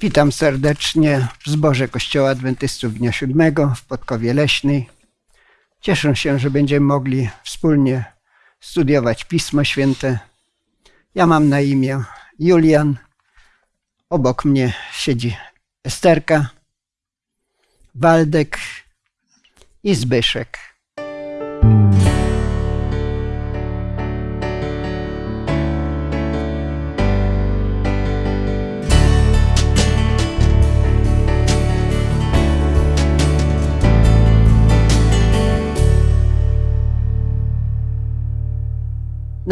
Witam serdecznie w zborze Kościoła Adwentystów Dnia Siódmego w Podkowie Leśnej. Cieszę się, że będziemy mogli wspólnie studiować Pismo Święte. Ja mam na imię Julian. Obok mnie siedzi Esterka, Waldek i Zbyszek.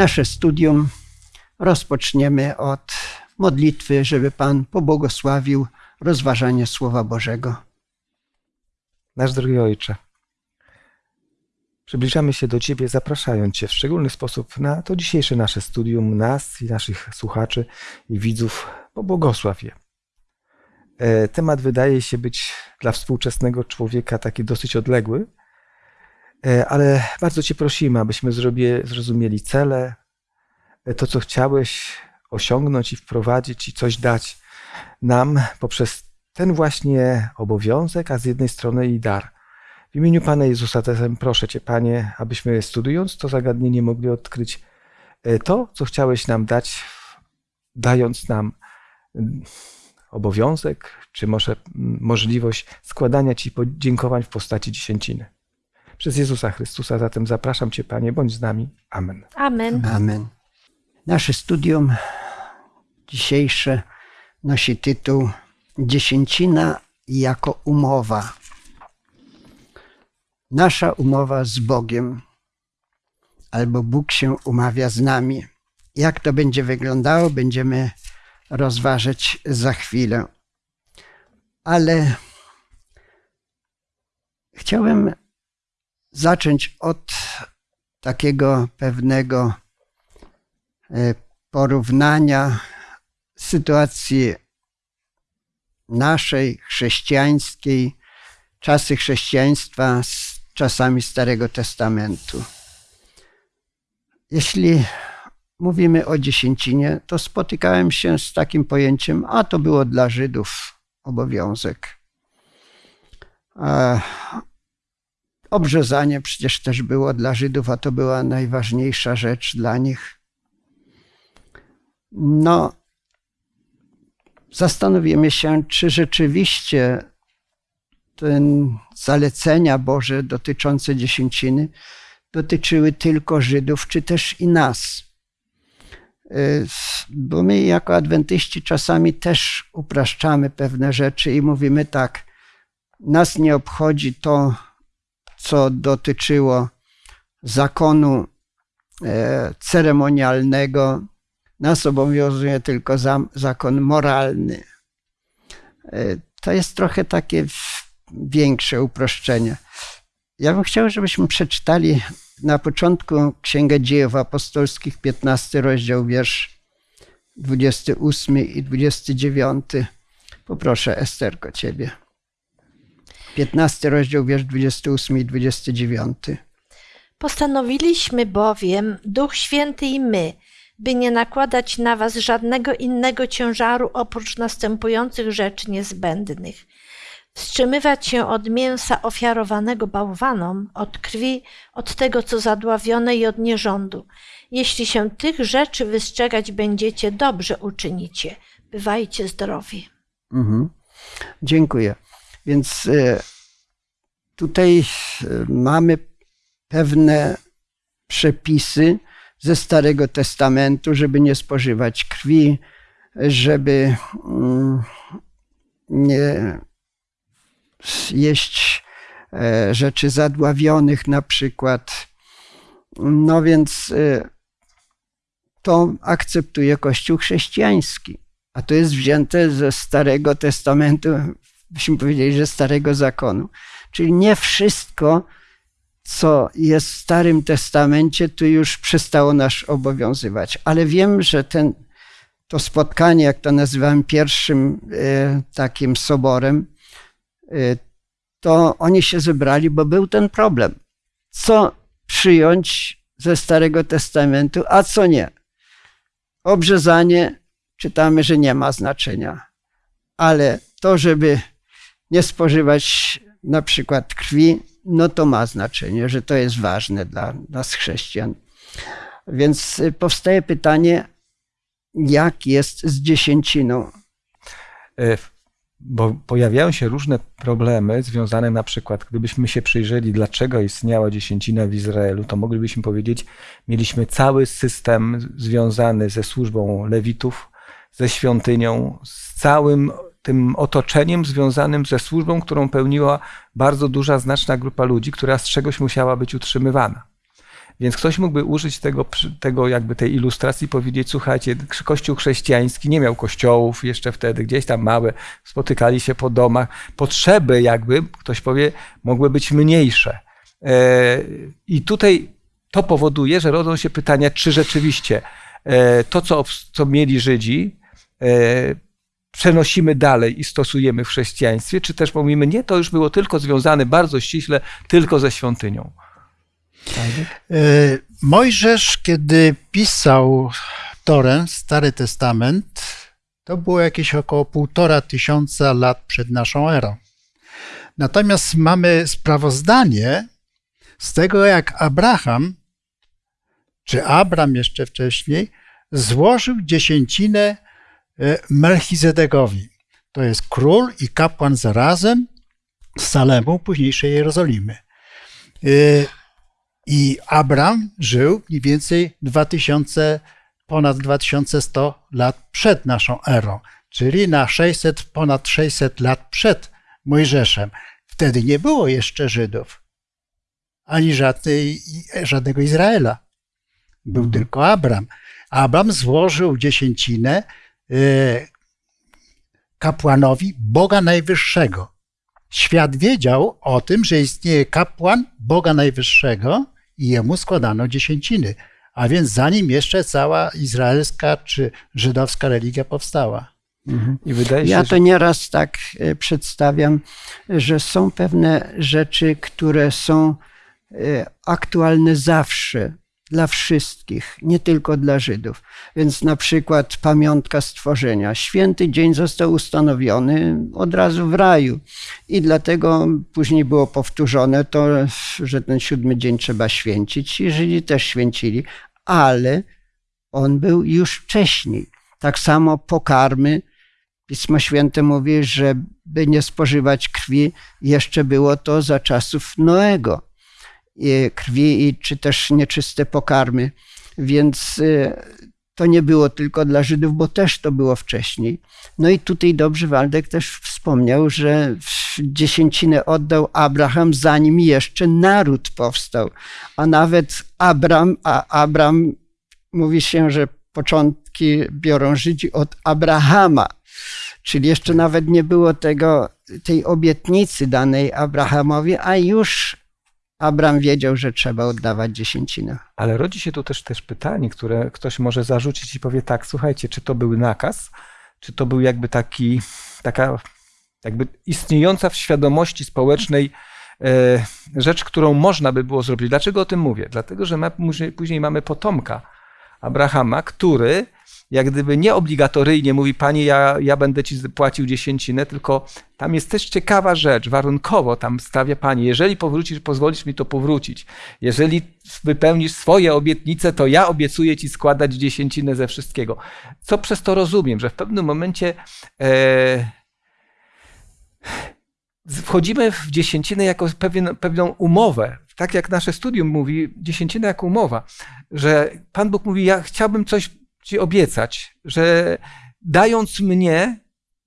Nasze studium rozpoczniemy od modlitwy, żeby Pan pobłogosławił rozważanie Słowa Bożego. Nasz drogi Ojcze, przybliżamy się do Ciebie, zapraszając Cię w szczególny sposób na to dzisiejsze nasze studium, nas i naszych słuchaczy i widzów. Pobłogosław je. E, Temat wydaje się być dla współczesnego człowieka taki dosyć odległy, ale bardzo Cię prosimy, abyśmy zrozumieli cele, e, to co chciałeś osiągnąć i wprowadzić i coś dać nam poprzez ten właśnie obowiązek, a z jednej strony i dar. W imieniu Pana Jezusa zatem proszę Cię, Panie, abyśmy studiując to zagadnienie mogli odkryć e, to, co chciałeś nam dać, dając nam mm, obowiązek, czy może mm, możliwość składania Ci podziękowań w postaci dziesięciny. Przez Jezusa Chrystusa zatem zapraszam Cię, Panie, bądź z nami. Amen. Amen. Amen. Nasze studium dzisiejsze nosi tytuł Dziesięcina jako umowa. Nasza umowa z Bogiem, albo Bóg się umawia z nami. Jak to będzie wyglądało, będziemy rozważyć za chwilę. Ale chciałem zacząć od takiego pewnego e, porównania sytuacji naszej chrześcijańskiej, czasy chrześcijaństwa z czasami Starego Testamentu. Jeśli mówimy o dziesięcinie, to spotykałem się z takim pojęciem, a to było dla Żydów obowiązek. Obrzezanie przecież też było dla Żydów, a to była najważniejsza rzecz dla nich. No, zastanowimy się, czy rzeczywiście ten zalecenia Boże dotyczące dziesięciny dotyczyły tylko Żydów, czy też i nas. Bo my jako adwentyści czasami też upraszczamy pewne rzeczy i mówimy tak, nas nie obchodzi to, co dotyczyło zakonu e, ceremonialnego, nas obowiązuje tylko zakon moralny. E, to jest trochę takie większe uproszczenie. Ja bym chciał, żebyśmy przeczytali na początku Księgę Dziejów Apostolskich, 15 rozdział, wiersz 28 i 29. Poproszę, Esterko, ciebie. 15 rozdział, wiersz 28 i 29. Postanowiliśmy bowiem, Duch Święty i my, by nie nakładać na was żadnego innego ciężaru oprócz następujących rzeczy niezbędnych. Wstrzymywać się od mięsa ofiarowanego bałwanom, od krwi, od tego, co zadławione i od nierządu. Jeśli się tych rzeczy wystrzegać będziecie, dobrze uczynicie. Bywajcie zdrowi. Mhm. Dziękuję. Więc e, tutaj e, mamy pewne przepisy ze Starego Testamentu, żeby nie spożywać krwi, żeby mm, nie jeść e, rzeczy zadławionych na przykład. No więc to akceptuje Kościół chrześcijański. A to jest wzięte ze Starego Testamentu, byśmy powiedzieli, że Starego Zakonu. Czyli nie wszystko, co jest w Starym Testamencie, tu już przestało nas obowiązywać. Ale wiem, że ten, to spotkanie, jak to nazywałem, pierwszym e, takim soborem, e, to oni się zebrali, bo był ten problem. Co przyjąć ze Starego Testamentu, a co nie. Obrzezanie czytamy, że nie ma znaczenia. ale to, żeby nie spożywać na przykład krwi, no to ma znaczenie, że to jest ważne dla nas chrześcijan. Więc y, powstaje pytanie, jak jest z dziesięciną? E, Bo pojawiają się różne problemy związane na przykład, gdybyśmy się przyjrzeli, dlaczego istniała dziesięcina w Izraelu, to moglibyśmy powiedzieć, mieliśmy cały system związany ze służbą lewitów, ze świątynią, z całym tym otoczeniem związanym ze służbą, którą pełniła bardzo duża, znaczna grupa ludzi, która z czegoś musiała być utrzymywana. Więc ktoś mógłby użyć tego, tego jakby tej ilustracji powiedzieć, słuchajcie, kościół chrześcijański nie miał kościołów jeszcze wtedy, gdzieś tam małe, spotykali się po domach. Potrzeby jakby, ktoś powie, mogły być mniejsze. E, I tutaj to powoduje, że rodzą się pytania, czy rzeczywiście e, to, co, co mieli Żydzi, e, przenosimy dalej i stosujemy w chrześcijaństwie, czy też mówimy, nie, to już było tylko związane bardzo ściśle tylko ze świątynią. E, Mojżesz, kiedy pisał Torę, Stary Testament, to było jakieś około półtora tysiąca lat przed naszą erą. Natomiast mamy sprawozdanie z tego, jak Abraham, czy Abram jeszcze wcześniej, złożył dziesięcinę Melchizedekowi. To jest król i kapłan zarazem z Salemu, późniejszej Jerozolimy. E, I Abram żył mniej więcej 2000, ponad 2100 lat przed naszą erą, czyli na 600, ponad 600 lat przed Mojżeszem. Wtedy nie było jeszcze Żydów, ani żadnej, żadnego Izraela. Był tylko Abram. Abram złożył dziesięcinę kapłanowi Boga Najwyższego. Świat wiedział o tym, że istnieje kapłan Boga Najwyższego i jemu składano dziesięciny. A więc zanim jeszcze cała izraelska czy żydowska religia powstała. I wydaje się, Ja to nieraz tak e, przedstawiam, że są pewne rzeczy, które są e, aktualne zawsze dla wszystkich, nie tylko dla Żydów. Więc na przykład pamiątka stworzenia. Święty dzień został ustanowiony od razu w raju i dlatego później było powtórzone to, że ten siódmy dzień trzeba święcić i Żydzi też święcili, ale on był już wcześniej. Tak samo pokarmy. Pismo Święte mówi, że by nie spożywać krwi, jeszcze było to za czasów Noego. Krwi czy też nieczyste pokarmy. Więc y, to nie było tylko dla Żydów, bo też to było wcześniej. No i tutaj dobrze Waldek też wspomniał, że dziesięcinę oddał Abraham, zanim jeszcze naród powstał. A nawet Abram, a Abram mówi się, że początki biorą Żydzi od Abrahama. Czyli jeszcze nawet nie było tego, tej obietnicy danej Abrahamowi, a już Abram wiedział, że trzeba oddawać dziesięcinę. Ale rodzi się tu też, też pytanie, które ktoś może zarzucić i powie tak, słuchajcie, czy to był nakaz, czy to był jakby taki, taka jakby istniejąca w świadomości społecznej e, rzecz, którą można by było zrobić. Dlaczego o tym mówię? Dlatego, że ma, później, mamy potomka Abrahama, który jak gdyby nie obligatoryjnie mówi, panie, ja, ja będę ci płacił dziesięcinę, tylko tam jest też ciekawa rzecz, warunkowo tam stawia panie, jeżeli powrócisz, pozwolisz mi to powrócić. Jeżeli wypełnisz swoje obietnice, to ja obiecuję ci składać dziesięcinę ze wszystkiego. Co przez to rozumiem, że w pewnym momencie e, wchodzimy w dziesięcinę jako pewien, pewną umowę. Tak jak nasze studium mówi, dziesięcina jako umowa, że Pan Bóg mówi, ja chciałbym coś ci obiecać, że dając mnie,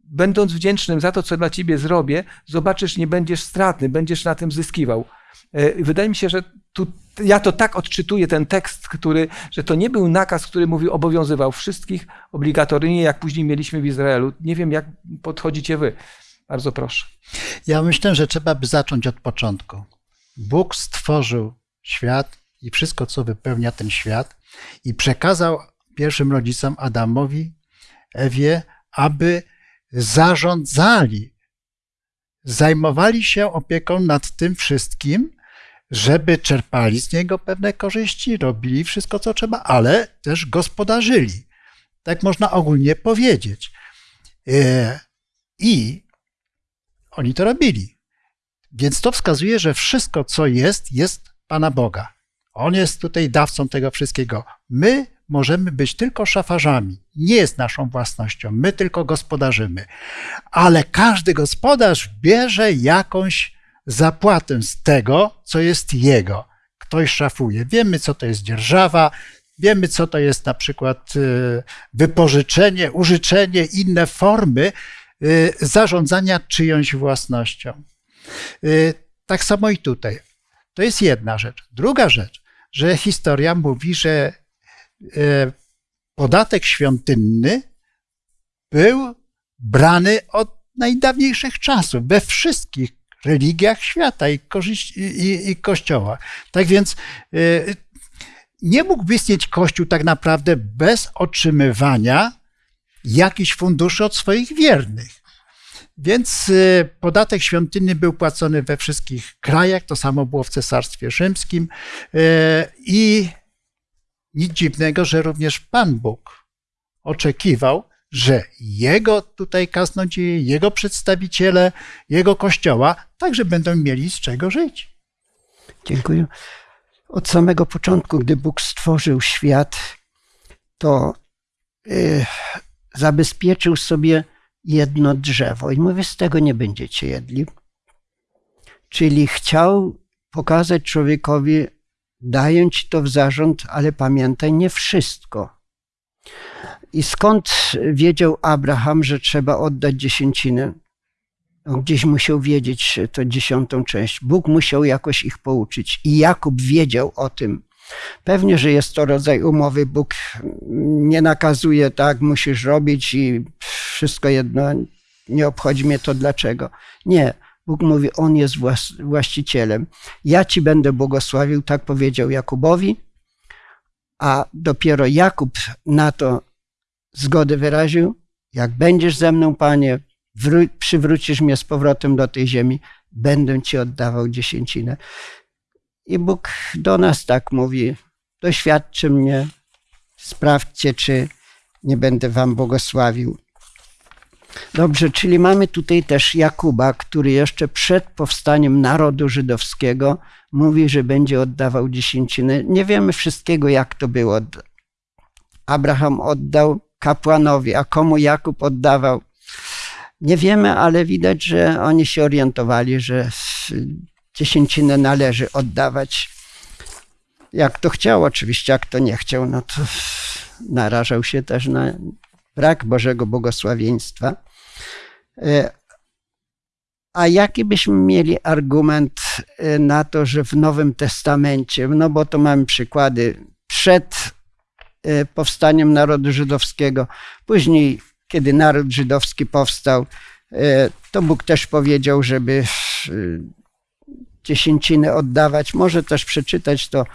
będąc wdzięcznym za to, co dla ciebie zrobię, zobaczysz, nie będziesz stratny, będziesz na tym zyskiwał. E, Wydaje mi się, że tu, ja to tak odczytuję ten tekst, który, że to nie był nakaz, który mówi obowiązywał wszystkich obligatoryjnie, jak później mieliśmy w Izraelu. Nie wiem, jak podchodzicie wy. Bardzo proszę. Ja myślę, że trzeba by zacząć od początku. Bóg stworzył świat i wszystko, co wypełnia ten świat, i przekazał pierwszym rodzicom Adamowi, Ewie, aby zarządzali, zajmowali się opieką nad tym wszystkim, żeby czerpali z niego pewne korzyści, robili wszystko, co trzeba, ale też gospodarzyli. Tak można ogólnie powiedzieć. E, I oni to robili. Więc to wskazuje, że wszystko, co jest, jest Pana Boga. On jest tutaj dawcą tego wszystkiego. My możemy być tylko szafarzami. Nie jest naszą własnością. My tylko gospodarzymy. Ale każdy gospodarz bierze jakąś zapłatę z tego, co jest jego. Ktoś szafuje. Wiemy, co to jest dzierżawa, wiemy, co to jest na przykład y, wypożyczenie, użyczenie, inne formy y, zarządzania czyjąś własnością. Y, tak samo i tutaj. To jest jedna rzecz. Druga rzecz, że historia mówi, że podatek świątynny był brany od najdawniejszych czasów we wszystkich religiach świata i, i, i kościołach. Tak więc y, nie mógłby istnieć Kościół tak naprawdę bez otrzymywania jakichś funduszy od swoich wiernych. Więc y, podatek świątynny był płacony we wszystkich krajach, to samo było w Cesarstwie Rzymskim i nic dziwnego, że również Pan Bóg oczekiwał, że jego tutaj kaznodzieje, jego przedstawiciele, jego kościoła także będą mieli z czego żyć. Dziękuję. Od samego początku, gdy Bóg stworzył świat, to yy, zabezpieczył sobie jedno drzewo i mówi, z tego nie będziecie jedli. Czyli chciał pokazać człowiekowi, daję ci to w zarząd, ale pamiętaj, nie wszystko. I skąd wiedział Abraham, że trzeba oddać dziesięcinę? Gdzieś musiał wiedzieć to dziesiątą część. Bóg musiał jakoś ich pouczyć. I Jakub wiedział o tym. Pewnie, że jest to rodzaj umowy. Bóg nie nakazuje, tak, musisz robić i wszystko jedno, nie obchodzi mnie to dlaczego. Nie. Bóg mówi, On jest właścicielem. Ja ci będę błogosławił, tak powiedział Jakubowi, a dopiero Jakub na to zgodę wyraził. Jak będziesz ze mną, Panie, przywrócisz mnie z powrotem do tej ziemi, będę Ci oddawał dziesięcinę. I Bóg do nas tak mówi: doświadczy mnie, sprawdźcie, czy nie będę Wam błogosławił. Dobrze, czyli mamy tutaj też Jakuba, który jeszcze przed powstaniem narodu żydowskiego mówi, że będzie oddawał dziesięcinę. Nie wiemy wszystkiego, jak to było. Abraham oddał kapłanowi, a komu Jakub oddawał. Nie wiemy, ale widać, że oni się orientowali, że dziesięcinę należy oddawać. Jak to chciał, oczywiście, jak to nie chciał, no to narażał się też na brak Bożego błogosławieństwa. E, a jaki byśmy mieli argument e, na to, że w Nowym Testamencie, no bo to mamy przykłady przed e, powstaniem narodu żydowskiego, później, kiedy naród żydowski powstał, to Bóg też powiedział, żeby dziesięciny oddawać. Może też przeczytać to.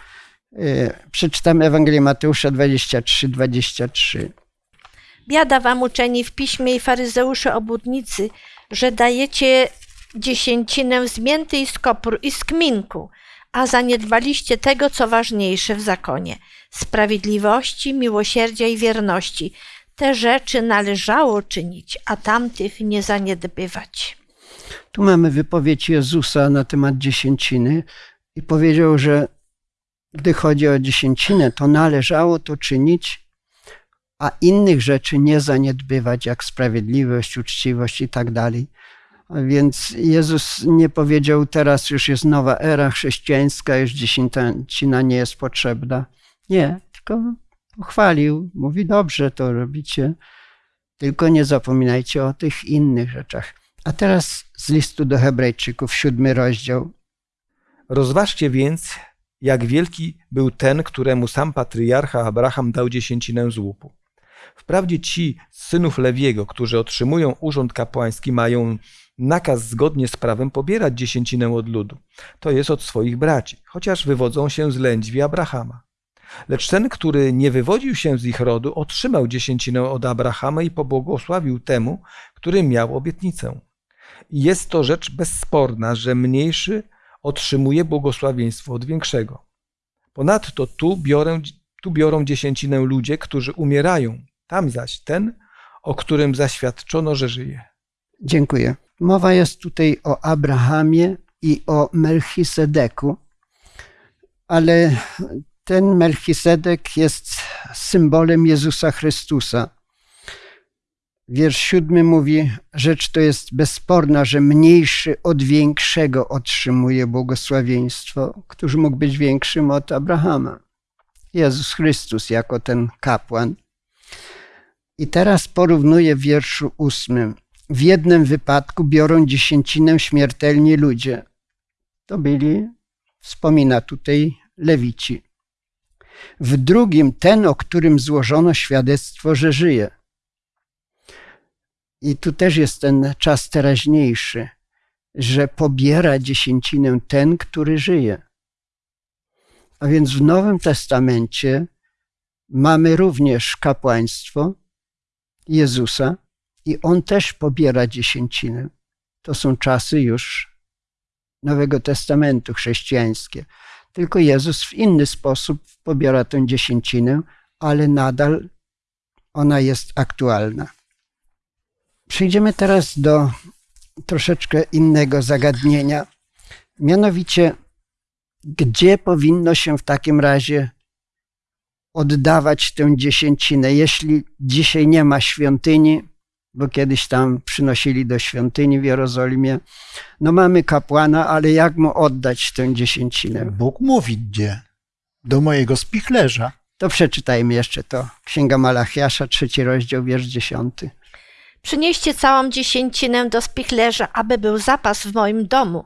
Przeczytam Ewangelię Mateusza 23, 23. Biada wam uczeni w piśmie i faryzeusze obudnicy, że dajecie dziesięcinę z mięty i z kopru i z kminku, a zaniedbaliście tego, co ważniejsze w zakonie sprawiedliwości, miłosierdzia i wierności. Te rzeczy należało czynić, a tamtych nie zaniedbywać. Tu mamy wypowiedź Jezusa na temat dziesięciny i powiedział, że gdy chodzi o dziesięcinę, to należało to czynić, a innych rzeczy nie zaniedbywać, jak sprawiedliwość, uczciwość i tak dalej. Więc Jezus nie powiedział, teraz już jest nowa era chrześcijańska, już dziesięcina nie jest potrzebna. Nie, tylko pochwalił, mówi, dobrze to robicie, tylko nie zapominajcie o tych innych rzeczach. A teraz z listu do Hebrajczyków, siódmy rozdział. Rozważcie więc, jak wielki był ten, któremu sam patriarcha Abraham dał dziesięcinę z łupu. Wprawdzie ci synów Lewiego, którzy otrzymują urząd kapłański, mają nakaz zgodnie z prawem pobierać dziesięcinę od ludu, to jest od swoich braci, chociaż wywodzą się z lędźwi Abrahama. Lecz ten, który nie wywodził się z ich rodu, otrzymał dziesięcinę od Abrahama i pobłogosławił temu, który miał obietnicę. I jest to rzecz bezsporna, że mniejszy otrzymuje błogosławieństwo od większego. Ponadto tu, biorę, tu biorą dziesięcinę ludzie, którzy umierają, tam zaś ten, o którym zaświadczono, że żyje. Dziękuję. Mowa jest tutaj o Abrahamie i o Melchisedeku, ale ten Melchisedek jest symbolem Jezusa Chrystusa. Wiersz siódmy mówi: Rzecz to jest bezsporna, że mniejszy od większego otrzymuje błogosławieństwo. Któż mógł być większym od Abrahama? Jezus Chrystus jako ten kapłan. I teraz porównuję w wierszu ósmym. W jednym wypadku biorą dziesięcinę śmiertelni ludzie. To byli, wspomina tutaj Lewici. W drugim ten, o którym złożono świadectwo, że żyje. I tu też jest ten czas teraźniejszy, że pobiera dziesięcinę ten, który żyje. A więc w Nowym Testamencie mamy również kapłaństwo Jezusa i on też pobiera dziesięcinę. To są czasy już Nowego Testamentu chrześcijańskie. Tylko Jezus w inny sposób pobiera tę dziesięcinę, ale nadal ona jest aktualna. Przejdziemy teraz do troszeczkę innego zagadnienia. Mianowicie, gdzie powinno się w takim razie oddawać tę dziesięcinę, jeśli dzisiaj nie ma świątyni, bo kiedyś tam przynosili do świątyni w Jerozolimie. No mamy kapłana, ale jak mu oddać tę dziesięcinę? Bóg mówi gdzie? Do mojego spichlerza. To przeczytajmy jeszcze to. Księga Malachiasza, trzeci rozdział, wiersz dziesiąty. Przynieście całą dziesięcinę do spichlerza, aby był zapas w moim domu.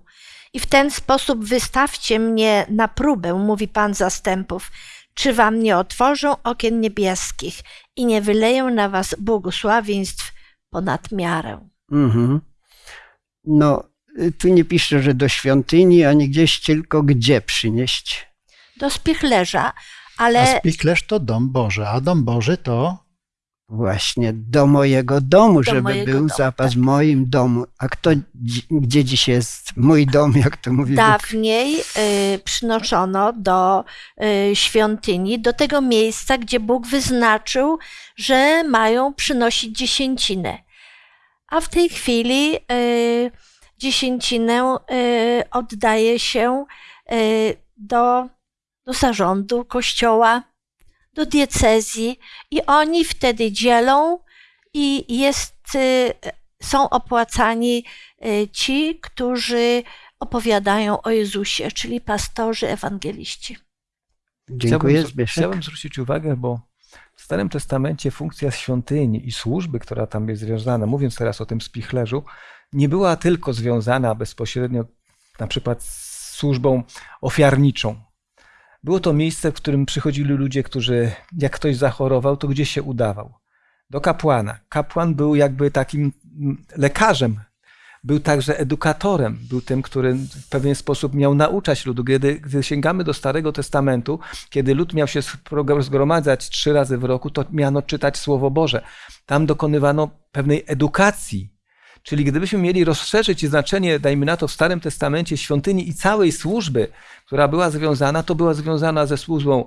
I w ten sposób wystawcie mnie na próbę, mówi Pan zastępów. Czy wam nie otworzą okien niebieskich i nie wyleją na was błogosławieństw ponad miarę? Mhm. No, y, tu nie pisze, że do świątyni, ani gdzieś, tylko gdzie przynieść. Do spichlerza, A ale spichlerz to dom Boży, a dom Boży to Właśnie do mojego domu, żeby mojego był domu, zapas tak. w moim domu. A kto, dzi- gdzie dziś jest mój dom, jak to mówi Bóg? dawniej y, przynoszono do y, świątyni, do tego miejsca, gdzie Bóg wyznaczył, że mają przynosić dziesięcinę. A w tej chwili y, dziesięcinę y, oddaje się y, do, do zarządu kościoła, do diecezji i oni wtedy dzielą i jest, y, są opłacani y, ci, którzy opowiadają o Jezusie, czyli pastorzy, ewangeliści. Dziękuję, chciałbym, chciałbym zwrócić uwagę, bo w Starym Testamencie funkcja świątyni i służby, która tam jest związana, mówiąc teraz o tym spichlerzu, nie była tylko związana bezpośrednio na przykład z służbą ofiarniczą. Było to miejsce, w którym przychodzili ludzie, którzy, jak ktoś zachorował, to gdzie się udawał? Do kapłana. Kapłan był jakby takim mm, lekarzem, był także edukatorem, był tym, który w pewien sposób miał nauczać ludu. Gdy, gdy sięgamy do Starego Testamentu, kiedy lud miał się zgromadzać trzy razy w roku, to miano czytać Słowo Boże. Tam dokonywano pewnej edukacji. Czyli gdybyśmy mieli rozszerzyć znaczenie, dajmy na to, w Starym Testamencie świątyni i całej służby, która była związana, to była związana ze służbą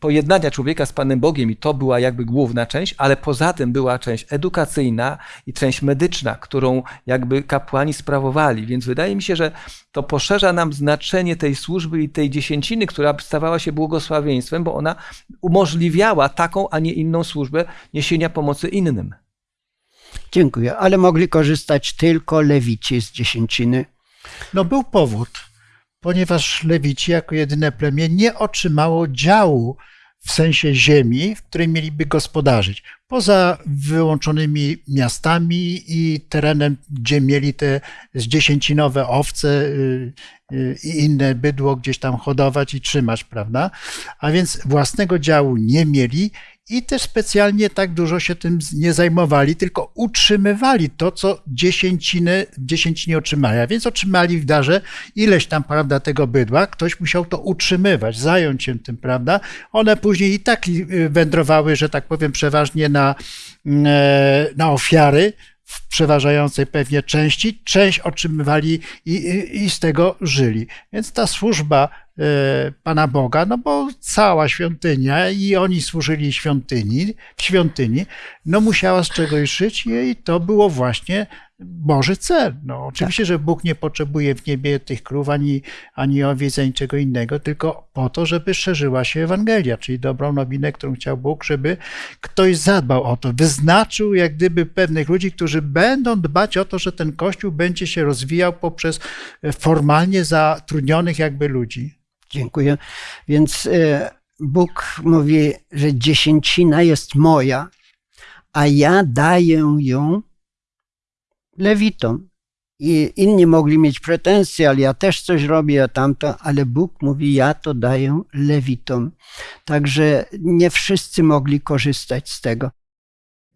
pojednania człowieka z Panem Bogiem i to była jakby główna część, ale poza tym była część edukacyjna i część medyczna, którą jakby kapłani sprawowali. Więc wydaje mi się, że to poszerza nam znaczenie tej służby i tej dziesięciny, która stawała się błogosławieństwem, bo ona umożliwiała taką, a nie inną służbę niesienia pomocy innym. Dziękuję, ale mogli korzystać tylko lewici z dziesięciny. No był powód, ponieważ Lewici jako jedyne plemię nie otrzymało działu w sensie ziemi, w której mieliby gospodarzyć. Poza wyłączonymi miastami i terenem, gdzie mieli te zdziesięcinowe owce y, y, i inne bydło gdzieś tam hodować i trzymać, prawda? A więc własnego działu nie mieli i też specjalnie tak dużo się tym nie zajmowali, tylko utrzymywali to, co dziesięciny, dziesięcinie otrzymali. A więc otrzymali w darze ileś tam, prawda, tego bydła. Ktoś musiał to utrzymywać, zająć się tym, prawda. One później i tak y, wędrowały, że tak powiem, przeważnie na, e, na ofiary, w przeważającej pewnie części, część otrzymywali i, i, i z tego żyli. Więc ta służba e, Pana Boga, no bo cała świątynia i oni służyli świątyni, w świątyni, no musiała z czegoś żyć i to było właśnie Boży cel. No, oczywiście, że Bóg nie potrzebuje w niebie tych krów, ani, ani owiec, ani czego innego, tylko po to, żeby szerzyła się Ewangelia, czyli dobrą nowinę, którą chciał Bóg, żeby ktoś zadbał o to, wyznaczył jak gdyby pewnych ludzi, którzy będą dbać o to, że ten Kościół będzie się rozwijał poprzez formalnie zatrudnionych jakby ludzi. Dziękuję. Więc e, Bóg mówi, że dziesięcina jest moja, a ja daję ją lewitom. I inni mogli mieć pretensje, ale ja też coś robię, a tamto, ale Bóg mówi, ja to daję lewitom. Także nie wszyscy mogli korzystać z tego.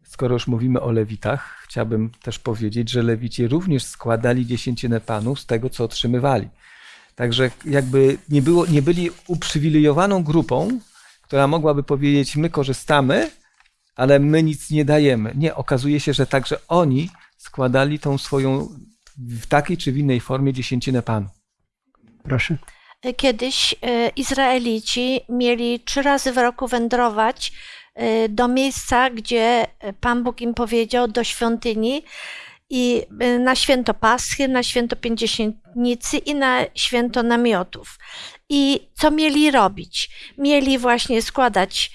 Skoro już mówimy o lewitach, chciałbym też powiedzieć, że lewici również składali dziesięcinę panów z tego, co otrzymywali. Także jakby nie, było, nie byli uprzywilejowaną grupą, która mogłaby powiedzieć, my korzystamy, ale my nic nie dajemy. Nie, okazuje się, że także oni składali tą swoją w takiej czy w innej formie dziesięcinę panu. Proszę. Kiedyś e, Izraelici mieli trzy razy w roku wędrować e, do miejsca, gdzie Pan Bóg im powiedział, do świątyni, i e, na święto Paschy, na święto Pięćdziesiętnicy i na święto namiotów. I co mieli robić? Mieli właśnie składać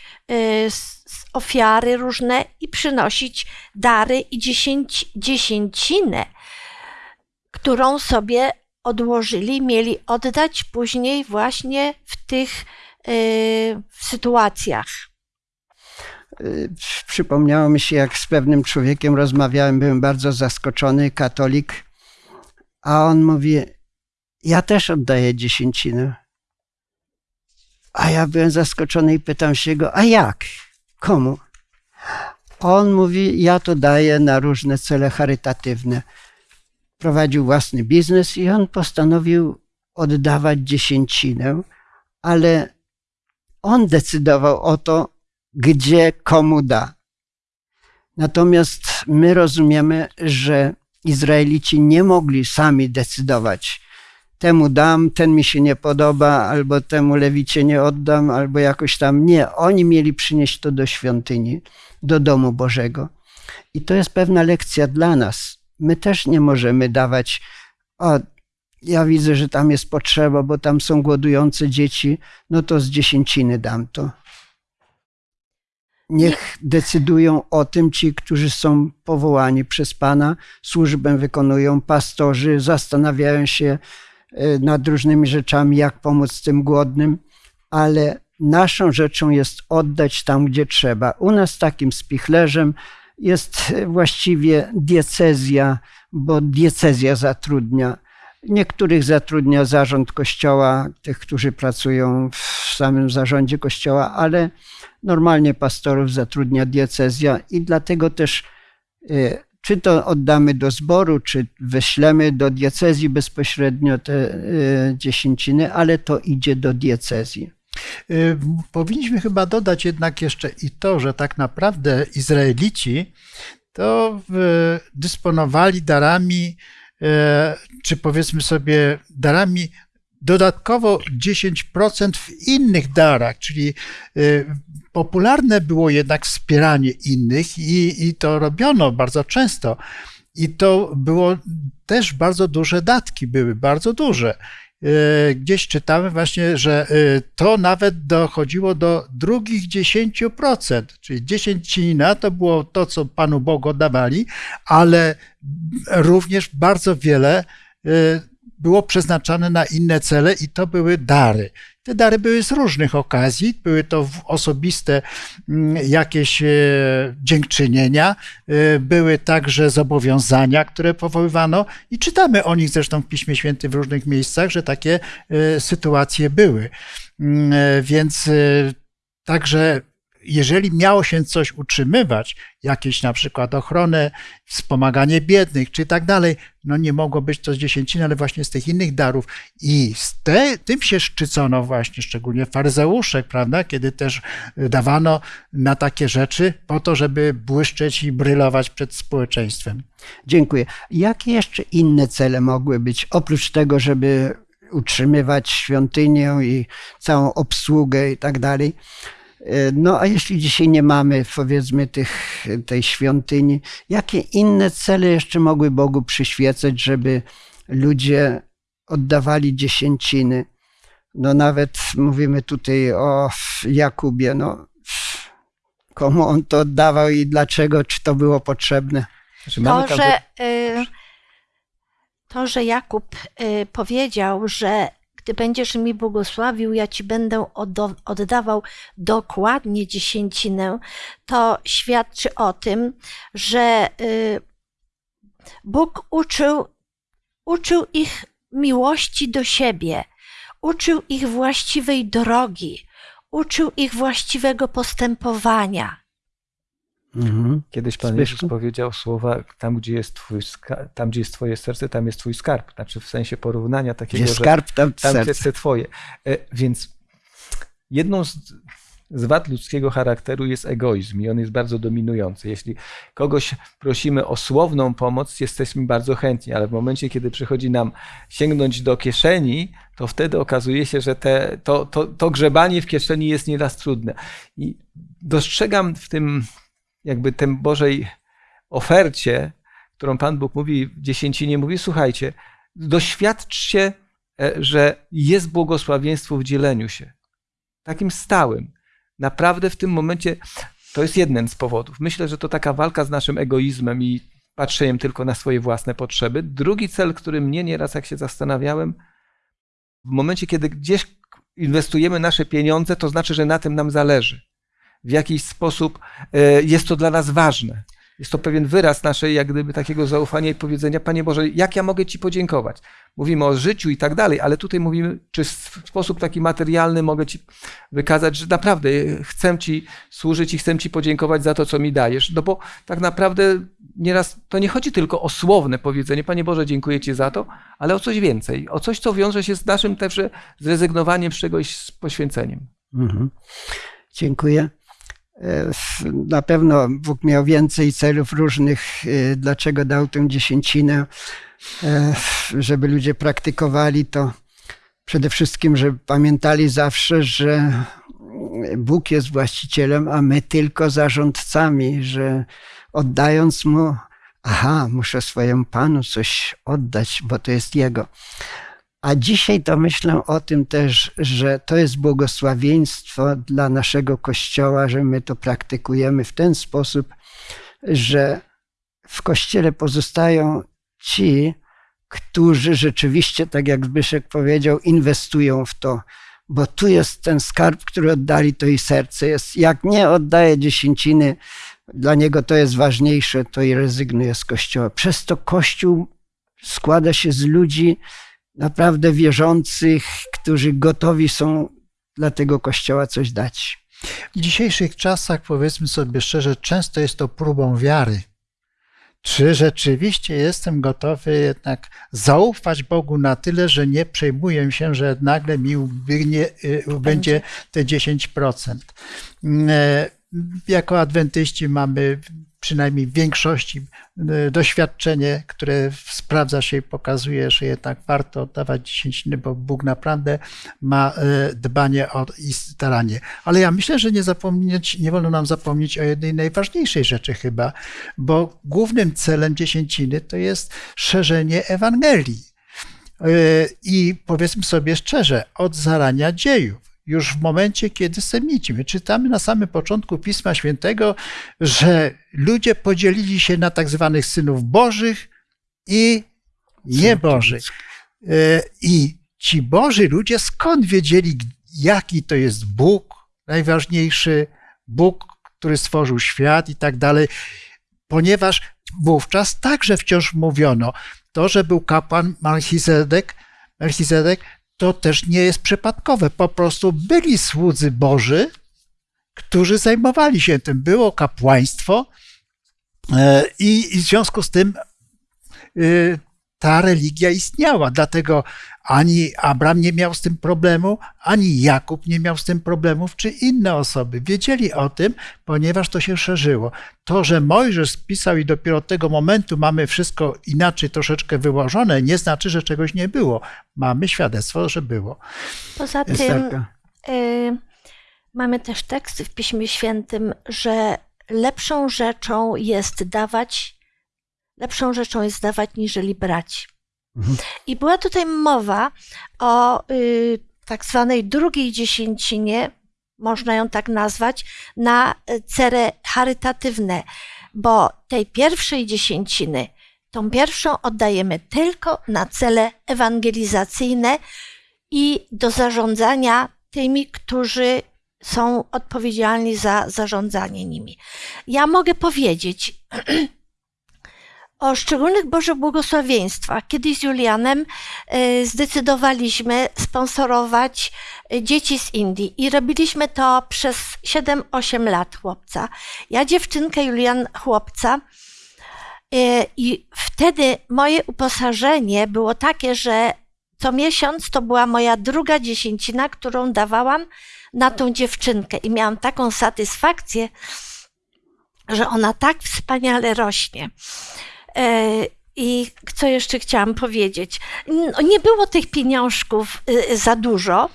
ofiary różne i przynosić dary i dziesięci, dziesięcinę, którą sobie odłożyli, mieli oddać później właśnie w tych y, sytuacjach. Y, przypomniało mi się, jak z pewnym człowiekiem rozmawiałem, byłem bardzo zaskoczony, katolik, a on mówi, ja też oddaję dziesięcinę. A ja byłem zaskoczony i pytam się go, a jak? Komu? On mówi, ja to daję na różne cele charytatywne. Prowadził własny biznes i on postanowił oddawać dziesięcinę, ale on decydował o to, gdzie komu da. Natomiast my rozumiemy, że Izraelici nie mogli sami decydować, temu dam, ten mi się nie podoba, albo temu lewicie nie oddam, albo jakoś tam. Nie, oni mieli przynieść to do świątyni, do domu Bożego. I to jest pewna lekcja dla nas. My też nie możemy dawać, o, ja widzę, że tam jest potrzeba, bo tam są głodujące dzieci, no to z dziesięciny dam to. Niech decydują o tym ci, którzy są powołani przez Pana, służbę wykonują, pastorzy, zastanawiają się, nad różnymi rzeczami, jak pomóc tym głodnym, ale naszą rzeczą jest oddać tam, gdzie trzeba. U nas takim spichlerzem jest właściwie diecezja, bo diecezja zatrudnia. Niektórych zatrudnia zarząd kościoła, tych, którzy pracują w samym zarządzie kościoła, ale normalnie pastorów zatrudnia diecezja i dlatego też y, czy to oddamy do zboru, czy wyślemy do diecezji bezpośrednio te y, dziesięciny, ale to idzie do diecezji. Y, powinniśmy chyba dodać jednak jeszcze i to, że tak naprawdę Izraelici to dysponowali darami, y, czy powiedzmy sobie darami dodatkowo 10% w innych darach, czyli y, popularne było jednak wspieranie innych i, i to robiono bardzo często. I to było też bardzo duże datki, były bardzo duże. Y, gdzieś czytamy właśnie, że y, to nawet dochodziło do drugich 10%, czyli dziesięcina to było to, co Panu Bogu dawali, ale również bardzo wiele było przeznaczane na inne cele i to były dary. Te dary były z różnych okazji, były to osobiste mm, jakieś e, dziękczynienia, e, były także zobowiązania, które powoływano i czytamy o nich zresztą w Piśmie Świętym w różnych miejscach, że takie e, sytuacje były. Mm, więc także jeżeli miało się coś utrzymywać, jakieś na przykład ochronę, wspomaganie biednych czy tak dalej, no nie mogło być to z dziesięciny, ale właśnie z tych innych darów. I z te, tym się szczycono właśnie, szczególnie faryzeuszek, prawda, kiedy też dawano na takie rzeczy po to, żeby błyszczeć i brylować przed społeczeństwem. Dziękuję. Jakie jeszcze inne cele mogły być, oprócz tego, żeby utrzymywać świątynię i całą obsługę i tak dalej? E, No a jeśli dzisiaj nie mamy, powiedzmy, tych, tej świątyni, jakie inne cele jeszcze mogły Bogu przyświecać, żeby ludzie oddawali dziesięciny? No nawet mówimy tutaj o Jakubie, no komu on to oddawał i dlaczego, czy to było potrzebne? Znaczy, To, że, y, to, że Jakub y, powiedział, że gdy będziesz mi błogosławił, ja ci będę oddawał dokładnie dziesięcinę, to świadczy o tym, że y, Bóg uczył, uczył ich miłości do siebie, uczył ich właściwej drogi, uczył ich właściwego postępowania. Mhm. Kiedyś Pan Zbyszku? Jezus powiedział słowa, tam gdzie, jest twój tam gdzie jest twoje serce, tam jest twój skarb. Znaczy w sensie porównania takiego, Gdzie skarb, tam tam serce. serce twoje. E, Więc jedną z, z wad ludzkiego charakteru jest egoizm i on jest bardzo dominujący. Jeśli kogoś prosimy o słowną pomoc, jesteśmy bardzo chętni, ale w momencie, kiedy przychodzi nam sięgnąć do kieszeni, to wtedy okazuje się, że te, to, to, to grzebanie w kieszeni jest nieraz trudne. I dostrzegam w tym jakby tym Bożej ofercie, którą Pan Bóg mówi w dziesięcinie, mówi, słuchajcie, doświadczcie, e, że jest błogosławieństwo w dzieleniu się. Takim stałym. Naprawdę w tym momencie to jest jeden z powodów. Myślę, że to taka walka z naszym egoizmem i patrzeniem tylko na swoje własne potrzeby. Drugi cel, który mnie nieraz, jak się zastanawiałem, w momencie, kiedy gdzieś inwestujemy nasze pieniądze, to znaczy, że na tym nam zależy. W jakiś sposób e, jest to dla nas ważne. Jest to pewien wyraz naszej, jak gdyby, takiego zaufania i powiedzenia, Panie Boże, jak ja mogę Ci podziękować? Mówimy o życiu i tak dalej, ale tutaj mówimy, czy w sposób taki materialny mogę Ci wykazać, że naprawdę chcę Ci służyć i chcę Ci podziękować za to, co mi dajesz. No bo tak naprawdę nieraz to nie chodzi tylko o słowne powiedzenie, Panie Boże, dziękuję Ci za to, ale o coś więcej, o coś, co wiąże się z naszym też zrezygnowaniem z czegoś, z poświęceniem. Mhm. Dziękuję. Na pewno Bóg miał więcej celów różnych, e, dlaczego dał tę dziesięcinę, e, żeby ludzie praktykowali to. Przede wszystkim, żeby pamiętali zawsze, że Bóg jest właścicielem, a my tylko zarządcami, że oddając Mu, aha, muszę swojemu Panu coś oddać, bo to jest Jego. A dzisiaj to myślę o tym też, że to jest błogosławieństwo dla naszego Kościoła, że my to praktykujemy w ten sposób, że w Kościele pozostają ci, którzy rzeczywiście, tak jak Zbyszek powiedział, inwestują w to, bo tu jest ten skarb, który oddali, to i serce jest. Jak nie oddaje dziesięciny, dla niego to jest ważniejsze, to i rezygnuje z Kościoła. Przez to Kościół składa się z ludzi, naprawdę wierzących, którzy gotowi są dla tego kościoła coś dać. W dzisiejszych czasach, powiedzmy sobie szczerze, często jest to próbą wiary. Czy rzeczywiście jestem gotowy jednak zaufać Bogu na tyle, że nie przejmuję się, że nagle mi ubygnie, y, będzie te 10%? E, Jako adwentyści mamy przynajmniej w większości y, doświadczenie, które sprawdza się i pokazuje, że jednak warto oddawać dziesięciny, bo Bóg naprawdę ma y, dbanie o i staranie. Ale ja myślę, że nie zapomnieć, nie wolno nam zapomnieć o jednej najważniejszej rzeczy chyba, bo głównym celem dziesięciny to jest szerzenie Ewangelii. Y, I powiedzmy sobie szczerze, od zarania dziejów już w momencie, kiedy semici. My czytamy na samym początku Pisma Świętego, że ludzie podzielili się na tak zwanych synów bożych i niebożych. E, I ci boży ludzie skąd wiedzieli, jaki to jest Bóg najważniejszy, Bóg, który stworzył świat i tak dalej, ponieważ wówczas także wciąż mówiono, to, że był kapłan Melchizedek, Melchizedek to też nie jest przypadkowe. Po prostu byli słudzy Boży, którzy zajmowali się tym. Było kapłaństwo e, i w związku z tym e, ta religia istniała. Dlatego ani Abram nie miał z tym problemu, ani Jakub nie miał z tym problemów, czy inne osoby. Wiedzieli o tym, ponieważ to się szerzyło. To, że Mojżesz spisał i dopiero od tego momentu mamy wszystko inaczej troszeczkę wyłożone, nie znaczy, że czegoś nie było. Mamy świadectwo, że było. Poza tym Esterka. y, Mamy też teksty w Piśmie Świętym, że lepszą rzeczą jest dawać, lepszą rzeczą jest dawać niżeli brać. Mhm. I była tutaj mowa o y, tak zwanej drugiej dziesięcinie, można ją tak nazwać, na cele charytatywne, bo tej pierwszej dziesięciny, tą pierwszą oddajemy tylko na cele ewangelizacyjne i do zarządzania tymi, którzy są odpowiedzialni za zarządzanie nimi. Ja mogę powiedzieć o szczególnych Bożych błogosławieństwach. Kiedyś z Julianem y, zdecydowaliśmy sponsorować y, dzieci z Indii i robiliśmy to przez 7-8 lat chłopca. Ja dziewczynkę, Julian chłopca. Y, I wtedy moje uposażenie było takie, że co miesiąc to była moja druga dziesięcina, którą dawałam na tą dziewczynkę i miałam taką satysfakcję, że ona tak wspaniale rośnie. E, I co jeszcze chciałam powiedzieć? Nie było tych pieniążków y, za dużo,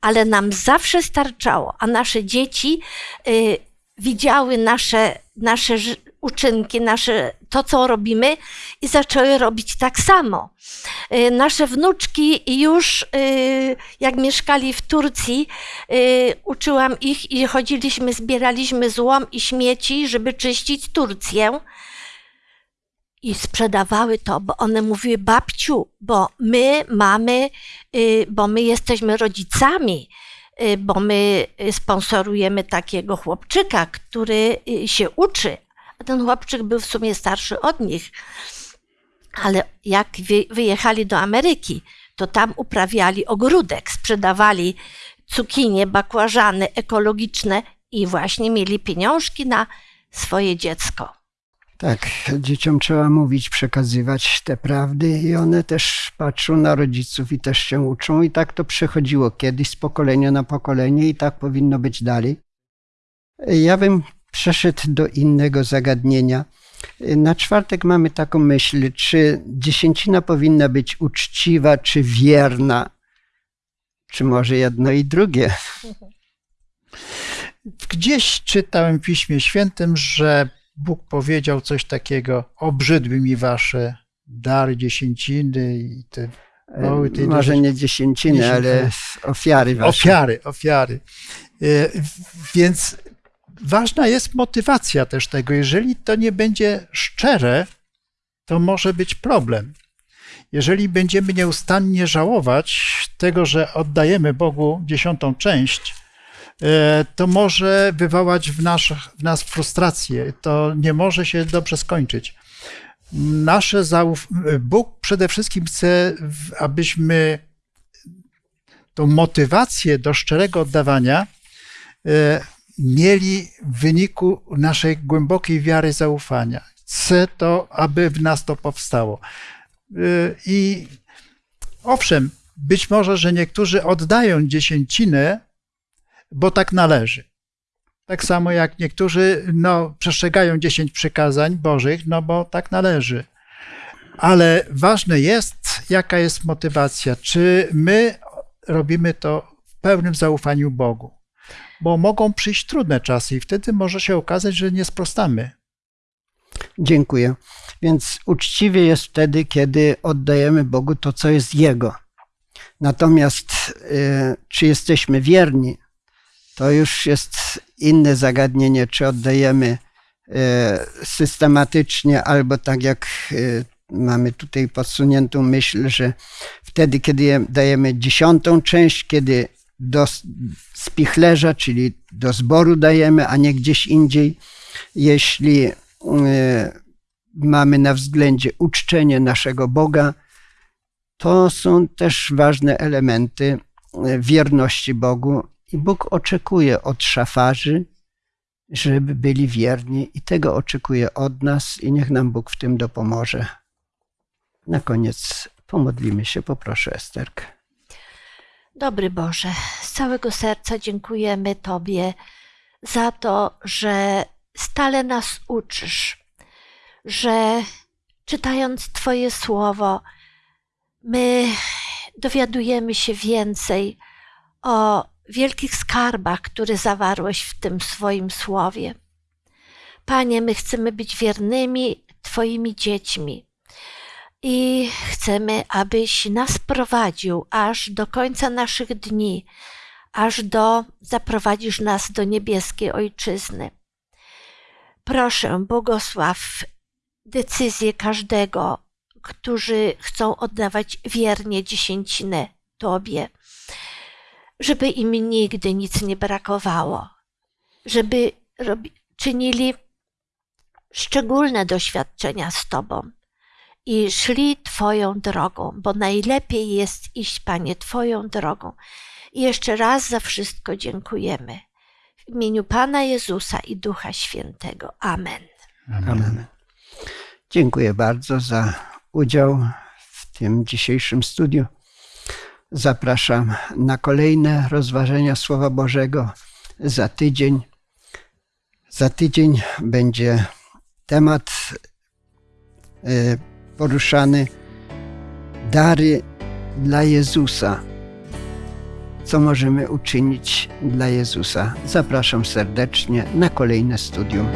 ale nam zawsze starczało, a nasze dzieci y, widziały nasze, nasze uczynki, nasze, to co robimy i zaczęły robić tak samo. Y, Nasze wnuczki już, jak mieszkali w Turcji, uczyłam ich i chodziliśmy, zbieraliśmy złom i śmieci, żeby czyścić Turcję. I sprzedawały to, bo one mówiły, babciu, bo my mamy, y, bo my jesteśmy rodzicami, y, bo my y, sponsorujemy takiego chłopczyka, który się uczy. A ten chłopczyk był w sumie starszy od nich. Ale jak wy- wyjechali do Ameryki, to tam uprawiali ogródek, sprzedawali cukinie, bakłażany ekologiczne i właśnie mieli pieniążki na swoje dziecko. Tak, dzieciom trzeba mówić, przekazywać te prawdy i one też patrzą na rodziców i też się uczą i tak to przechodziło kiedyś z pokolenia na pokolenie i tak powinno być dalej. Ja bym przeszedł do innego zagadnienia. Na czwartek mamy taką myśl, czy dziesięcina powinna być uczciwa, czy wierna, czy może jedno i drugie. Gdzieś czytałem w Piśmie Świętym, że Bóg powiedział coś takiego: Obrzydły mi wasze dary, dziesięciny i te Mały tej Może nie dziesięciny, dziesięciny. ale ofiary wasze. ofiary, ofiary. E, Więc ważna jest motywacja też tego. Jeżeli to nie będzie szczere, to może być problem. Jeżeli będziemy nieustannie żałować tego, że oddajemy Bogu dziesiątą część, e, to może wywołać w, nasz, w nas frustrację. To nie może się dobrze skończyć. Nasze zauf... Bóg przede wszystkim chce, abyśmy tą motywację do szczerego oddawania e, mieli w wyniku naszej głębokiej wiary zaufania. Chcę to, aby w nas to powstało. E, I owszem, być może, że niektórzy oddają dziesięcinę, bo tak należy. Tak samo jak niektórzy no, przestrzegają dziesięć przykazań Bożych, no bo tak należy. Ale ważne jest, jaka jest motywacja. Czy my robimy to w pełnym zaufaniu Bogu? Bo mogą przyjść trudne czasy i wtedy może się okazać, że nie sprostamy. Dziękuję. Więc uczciwie jest wtedy, kiedy oddajemy Bogu to, co jest Jego. Natomiast y, czy jesteśmy wierni, to już jest inne zagadnienie, czy oddajemy y, systematycznie, albo tak jak y, mamy tutaj podsuniętą myśl, że wtedy, kiedy je- dajemy dziesiątą część, kiedy do spichlerza, czyli do zboru dajemy, a nie gdzieś indziej, jeśli y, mamy na względzie uczczenie naszego Boga, to są też ważne elementy e, wierności Bogu. I Bóg oczekuje od szafarzy, żeby byli wierni, i tego oczekuje od nas, i niech nam Bóg w tym dopomoże. Na koniec pomodlimy się, poproszę Esterkę. Dobry Boże, z całego serca dziękujemy Tobie za to, że stale nas uczysz, że czytając Twoje słowo, my dowiadujemy się więcej o wielkich skarbach, które zawarłeś w tym swoim słowie. Panie, my chcemy być wiernymi Twoimi dziećmi i chcemy, abyś nas prowadził aż do końca naszych dni, aż do zaprowadzisz nas do niebieskiej ojczyzny. Proszę, błogosław decyzję każdego, którzy chcą oddawać wiernie dziesięcinę Tobie, żeby im nigdy nic nie brakowało, żeby robi, czynili szczególne doświadczenia z Tobą i szli Twoją drogą, bo najlepiej jest iść, Panie, Twoją drogą. I jeszcze raz za wszystko dziękujemy. W imieniu Pana Jezusa i Ducha Świętego. Amen. Amen. Dziękuję bardzo za udział w tym dzisiejszym studiu. Zapraszam na kolejne rozważenia Słowa Bożego za tydzień. Za tydzień będzie temat y, poruszany dary dla Jezusa. Co możemy uczynić dla Jezusa? Zapraszam serdecznie na kolejne studium.